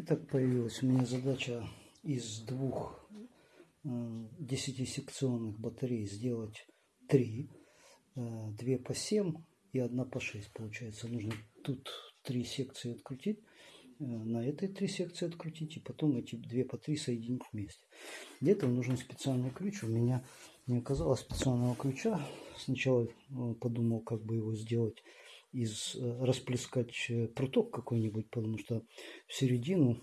Итак, появилась у меня задача из двух 10-секционных батарей сделать три. Э, две по 7 и одна по 6 получается. Нужно тут три секции открутить, э, на этой три секции открутить и потом эти две по 3 соединить вместе. Для этого нужен специальный ключ. У меня не оказалось специального ключа. Сначала э, подумал, как бы его сделать из э, расплескать э, пруток какой-нибудь, потому что в середину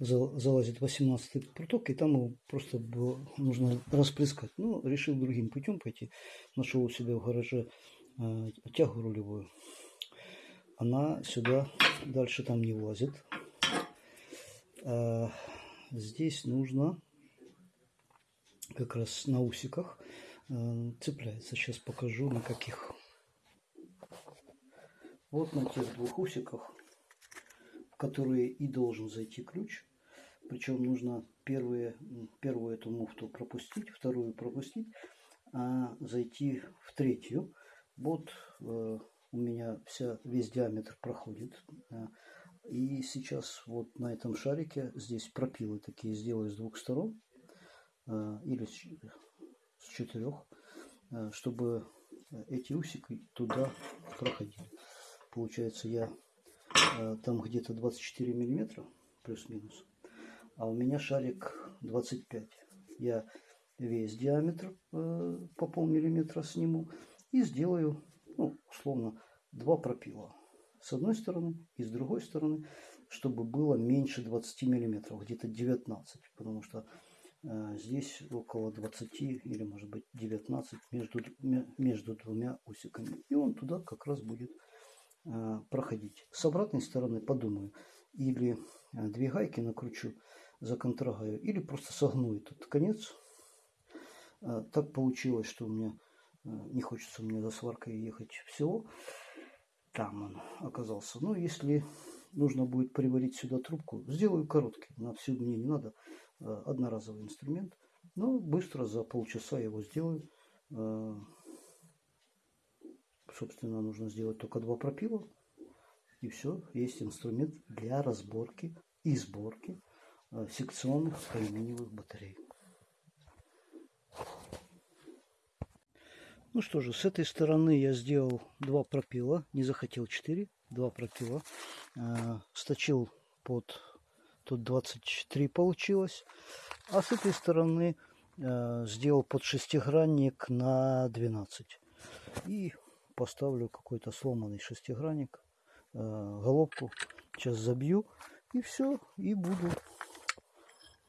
залазит 18 пруток, и там его просто было, нужно расплескать. Ну, решил другим путем пойти. Нашел у себя в гараже э, тягу рулевую. Она сюда дальше там не влазит. А здесь нужно как раз на усиках э, цепляется. Сейчас покажу на каких вот на тех двух усиках, в которые и должен зайти ключ. Причем нужно первые, первую эту муфту пропустить, вторую пропустить, а зайти в третью. Вот э, у меня вся, весь диаметр проходит. Э, и сейчас вот на этом шарике здесь пропилы такие сделаю с двух сторон э, или с, с четырех, э, чтобы эти усики туда проходили получается я э, там где-то 24 миллиметра плюс-минус а у меня шарик 25 я весь диаметр э, по полмиллиметра сниму и сделаю ну, условно два пропила. С одной стороны и с другой стороны чтобы было меньше 20 миллиметров где-то 19 потому что э, здесь около 20 или может быть 19 между между двумя усиками. И он туда как раз будет проходить. С обратной стороны подумаю, или э, две гайки накручу, законтрагаю, или просто согну этот конец. Э, так получилось, что у меня не хочется мне за сваркой ехать всего. Там он оказался. Но если нужно будет приварить сюда трубку, сделаю короткий. На всю мне не надо. Одноразовый инструмент. Но быстро за полчаса его сделаю собственно, нужно сделать только два пропила. И все, есть инструмент для разборки и сборки э, секционных алюминиевых батарей. Ну что же, с этой стороны я сделал два пропила, не захотел 4, два пропила. Э, сточил под, тут 23 получилось. А с этой стороны э, сделал под шестигранник на 12. И поставлю какой-то сломанный шестигранник, э, головку. Сейчас забью и все. И буду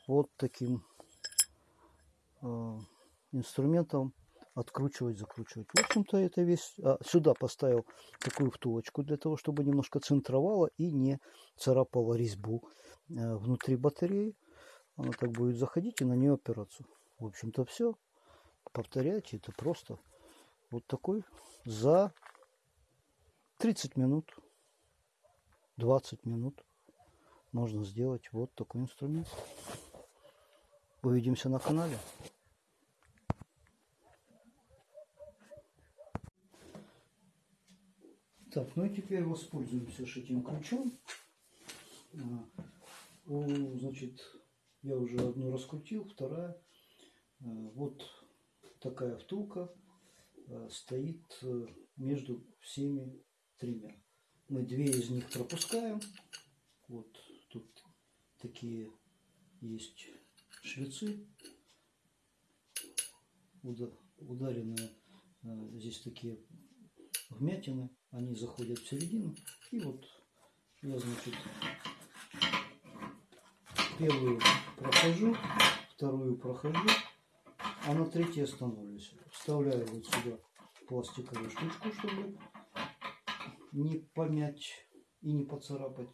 вот таким э, инструментом откручивать, закручивать. В общем-то, это весь... А, сюда поставил такую втулочку для того, чтобы немножко центровала и не царапала резьбу э, внутри батареи. Она так будет заходить и на нее опираться. В общем-то, все. Повторяйте, это просто вот такой за 30 минут, 20 минут можно сделать вот такой инструмент. Увидимся на канале. Так, ну и теперь воспользуемся этим ключом. А, значит, я уже одну раскрутил, вторая. А, вот такая втулка стоит э, между всеми тремя. Мы две из них пропускаем. Вот тут такие есть швецы ударенные. Э, здесь такие вмятины. Они заходят в середину. И вот я, значит, первую прохожу, вторую прохожу, а на третьей остановлюсь. Вставляю вот сюда пластиковую штучку, чтобы не помять и не поцарапать.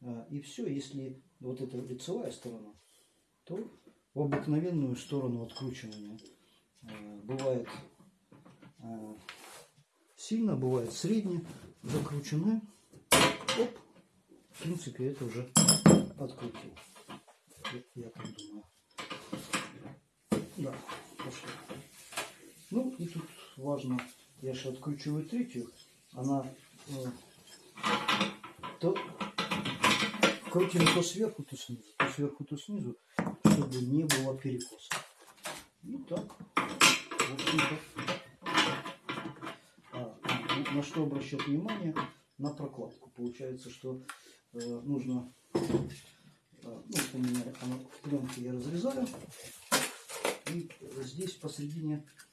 А, и все, если вот эта лицевая сторона, то в обыкновенную сторону откручивания а, бывает а, сильно, бывает средне, закрученная. Оп, в принципе, это уже открутил. Я так думаю. Да, пошли. Ну и тут важно, я же откручиваю третью, она э, то крутим то сверху, то снизу, то сверху, то снизу, чтобы не было перекоса. Ну так. А, на что обращать внимание? На прокладку. Получается, что э, нужно, э, ну, у меня она в пленке я разрезаю, и здесь посередине э,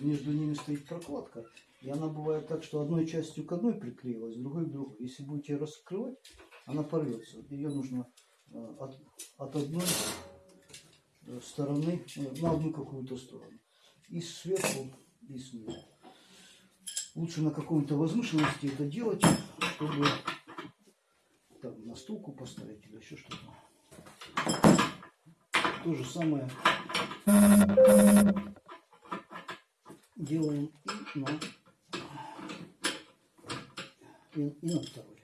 между ними стоит прокладка, и она бывает так, что одной частью к одной приклеилась, другой к другой. Если будете раскрывать, она порвется. Ее нужно э, от, от одной э, стороны э, на одну какую-то сторону. И сверху, и снизу. Лучше на каком-то возвышенности это делать, чтобы там, на стулку поставить или еще что-то. То же самое делаем и на, и, и на второй.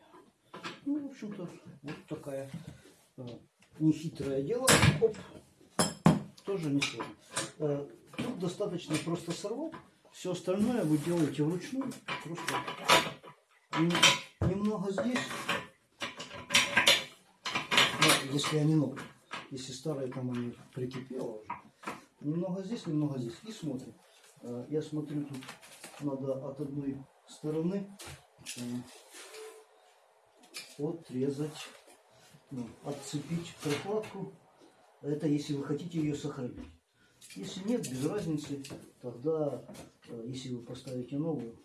Ну, в общем-то, вот такая э, нехитрое дело. Оп, тоже не сложно. Э, тут достаточно просто сорвать. Все остальное вы делаете вручную. Просто нем- немного здесь. Ну, если они новые. Если старые, там они прикипело уже. Немного здесь, немного здесь. И смотрим. Я смотрю, тут надо от одной стороны отрезать, ну, отцепить прокладку. Это если вы хотите ее сохранить. Если нет, без разницы, тогда, э, если вы поставите новую,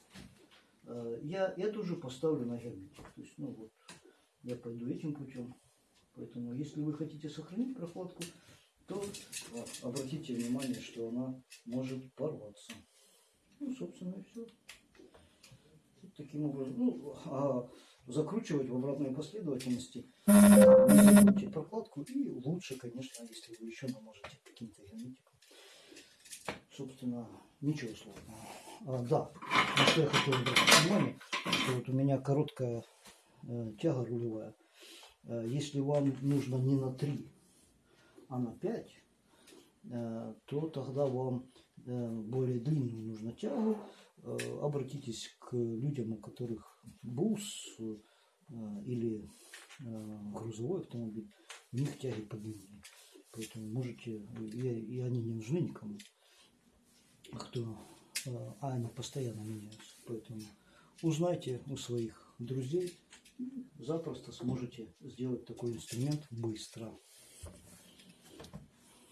э, я эту же поставлю на герметик. То есть, ну вот, я пойду этим путем. Поэтому, если вы хотите сохранить прокладку, то э, обратите внимание, что она может порваться. Ну, собственно, и все. Таким образом, ну, а закручивать в обратной последовательности забудьте прокладку и лучше, конечно, если вы еще наможете каким-то герметиком. Собственно, ничего сложного. А, да, что я хотел обратить внимание, что вот у меня короткая э, тяга рулевая. Э, если вам нужно не на 3, а на 5, э, то тогда вам э, более длинную нужно тягу. Э, Обратитесь к людям, у которых бус или грузовой автомобиль, у них тяги подлиннее. Поэтому можете, и, и они не нужны никому, кто, а они постоянно меняются. Поэтому узнайте у своих друзей, запросто сможете сделать такой инструмент быстро.